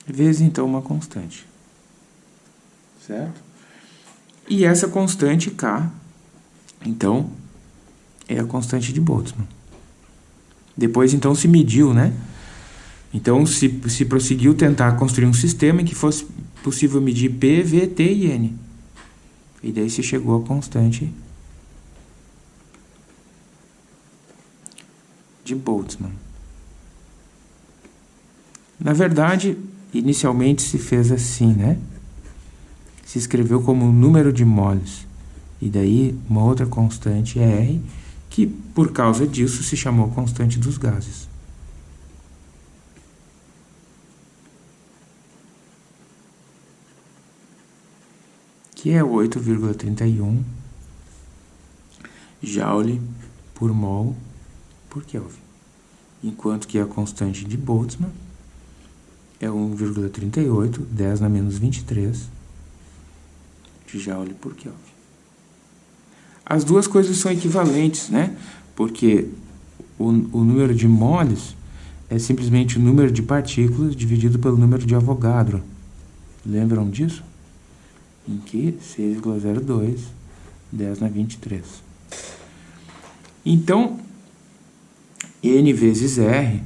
Vezes, então, uma constante. Certo? E essa constante K, então, é a constante de Boltzmann. Depois, então, se mediu, né? Então, se, se prosseguiu tentar construir um sistema em que fosse possível medir P, V, T e N. E daí se chegou à constante de Boltzmann. Na verdade, inicialmente se fez assim, né? Se escreveu como número de moles. E daí uma outra constante R que por causa disso, se chamou constante dos gases. Que é 8,31 joule por mol por Kelvin. Enquanto que a constante de Boltzmann é 1,38, 10 na menos 23 de joule por Kelvin. As duas coisas são equivalentes, né? Porque o, o número de moles é simplesmente o número de partículas dividido pelo número de Avogadro. Lembram disso? Em que 6,02, 10 na 23. Então, N vezes R,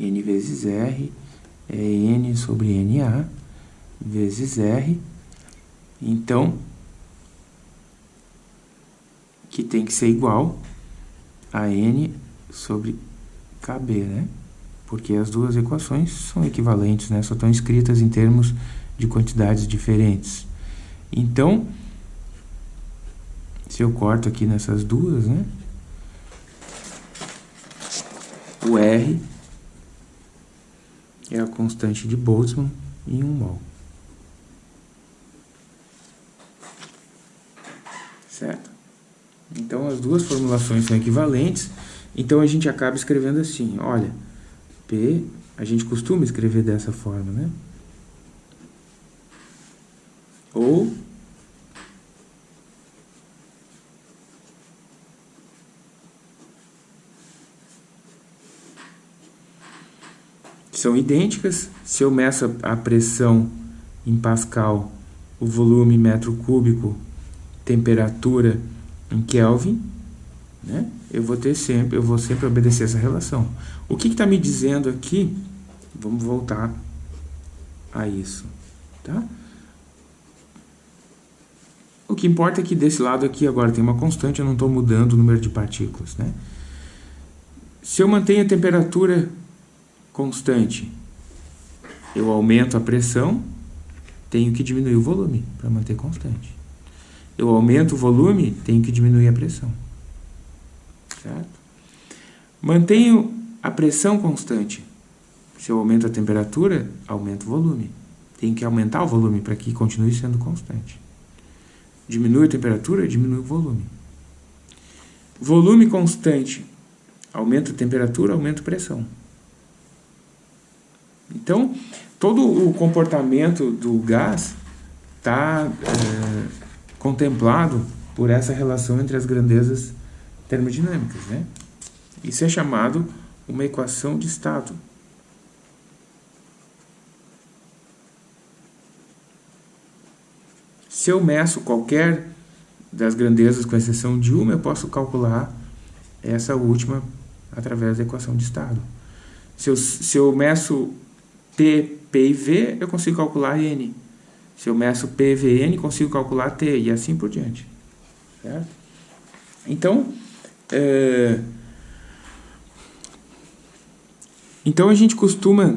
N vezes R é N sobre NA vezes R. Então, que tem que ser igual a N sobre KB, né? Porque as duas equações são equivalentes, né? Só estão escritas em termos de quantidades diferentes. Então, se eu corto aqui nessas duas, né? O R é a constante de Boltzmann em 1 mol. Certo? Então, as duas formulações são equivalentes. Então, a gente acaba escrevendo assim, olha, P, a gente costuma escrever dessa forma, né? Ou são idênticas. Se eu meço a pressão em Pascal, o volume metro cúbico, temperatura em Kelvin, né? Eu vou ter sempre, eu vou sempre obedecer essa relação. O que está me dizendo aqui? Vamos voltar a isso, tá? O que importa é que desse lado aqui agora tem uma constante, eu não estou mudando o número de partículas, né? Se eu mantenho a temperatura constante, eu aumento a pressão, tenho que diminuir o volume para manter constante. Eu aumento o volume, tenho que diminuir a pressão. Certo? Mantenho a pressão constante. Se eu aumento a temperatura, aumento o volume. Tem que aumentar o volume para que continue sendo constante. Diminui a temperatura, diminui o volume. Volume constante. Aumenta a temperatura, aumenta a pressão. Então, todo o comportamento do gás está é, contemplado por essa relação entre as grandezas termodinâmicas. Né? Isso é chamado uma equação de estado. Se eu meço qualquer das grandezas, com exceção de uma, eu posso calcular essa última através da equação de estado. Se eu, se eu meço P, P e V, eu consigo calcular N. Se eu meço P, V, N, consigo calcular T, e assim por diante. Certo? Então, é... então a gente costuma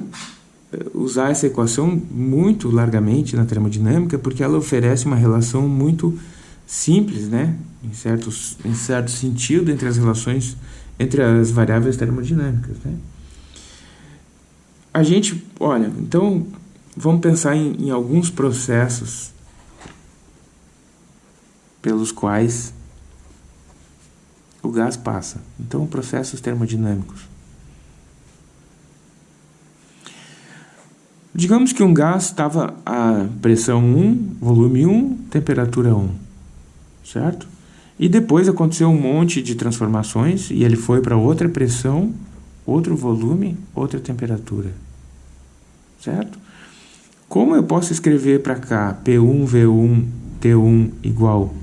é, usar essa equação muito largamente na termodinâmica, porque ela oferece uma relação muito simples, né? em, certo, em certo sentido, entre as relações, entre as variáveis termodinâmicas. Né? a gente, olha, então vamos pensar em, em alguns processos pelos quais o gás passa. Então, processos termodinâmicos. Digamos que um gás estava a pressão 1, volume 1, temperatura 1, certo? E depois aconteceu um monte de transformações e ele foi para outra pressão, outro volume, outra temperatura. Certo? Como eu posso escrever para cá P1, V1, T1 igual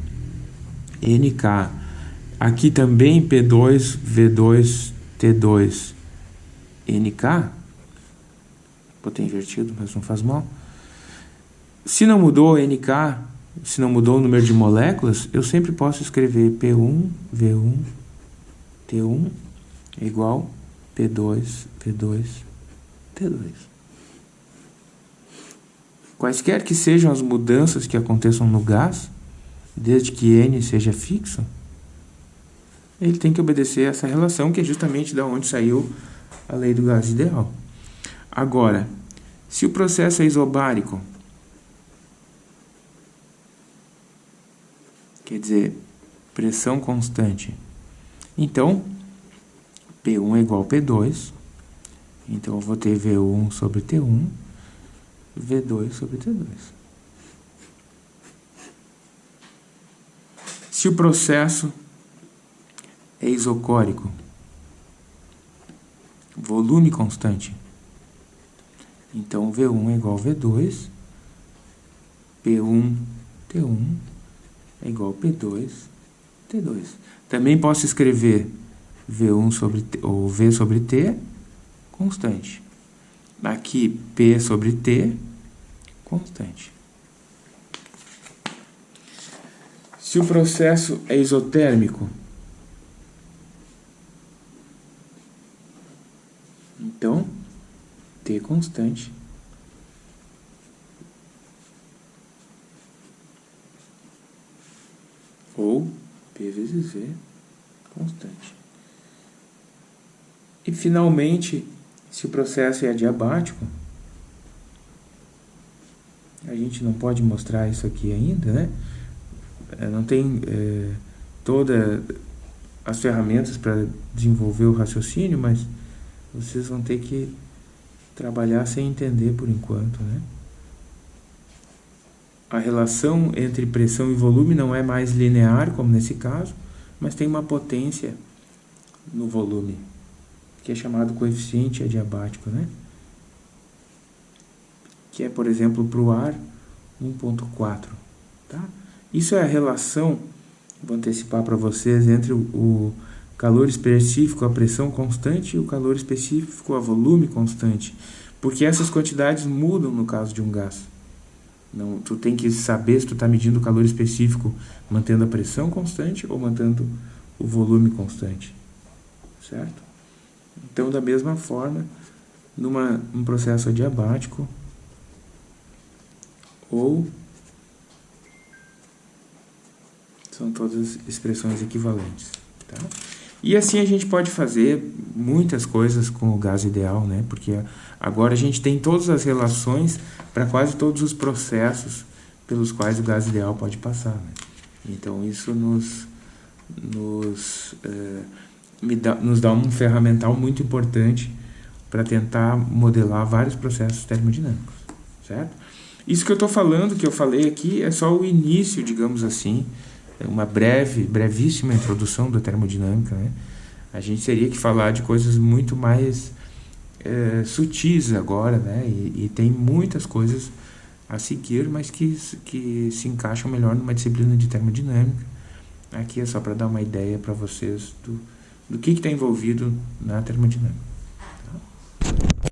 NK? Aqui também P2, V2, T2, NK? Botei invertido, mas não faz mal. Se não mudou NK, se não mudou o número de moléculas, eu sempre posso escrever P1, V1, T1 igual P2, V2, T2. Quaisquer que sejam as mudanças que aconteçam no gás, desde que N seja fixo, ele tem que obedecer a essa relação, que é justamente da onde saiu a lei do gás ideal. Agora, se o processo é isobárico, quer dizer, pressão constante, então P1 é igual a P2, então eu vou ter V1 sobre T1 V2 sobre T2. Se o processo é isocórico, volume constante, então V1 é igual a V2, P1, T1 é igual a P2, T2. Também posso escrever V1 sobre T, ou V sobre T constante. Aqui P sobre T constante. Se o processo é isotérmico, então T constante ou P vezes V constante. E finalmente, se o processo é adiabático, a gente não pode mostrar isso aqui ainda, né? É, não tem é, todas as ferramentas para desenvolver o raciocínio, mas vocês vão ter que trabalhar sem entender por enquanto, né? A relação entre pressão e volume não é mais linear, como nesse caso, mas tem uma potência no volume, que é chamado coeficiente adiabático, né? Que é, por exemplo, para o ar, 1.4, tá? Isso é a relação, vou antecipar para vocês, entre o calor específico a pressão constante e o calor específico a volume constante, porque essas quantidades mudam no caso de um gás. Não, tu tem que saber se tu está medindo o calor específico mantendo a pressão constante ou mantendo o volume constante, certo? Então, da mesma forma, numa um processo adiabático ou são todas expressões equivalentes, tá? E assim a gente pode fazer muitas coisas com o gás ideal, né? Porque agora a gente tem todas as relações para quase todos os processos pelos quais o gás ideal pode passar. Né? Então isso nos, nos, é, dá, nos dá um ferramental muito importante para tentar modelar vários processos termodinâmicos, certo? Isso que eu estou falando, que eu falei aqui, é só o início, digamos assim, uma breve, brevíssima introdução da termodinâmica, né? A gente teria que falar de coisas muito mais é, sutis agora, né? E, e, tem muitas coisas a seguir, mas que, que se encaixam melhor numa disciplina de termodinâmica. Aqui é só para dar uma ideia para vocês do, do que está envolvido na termodinâmica. Tá?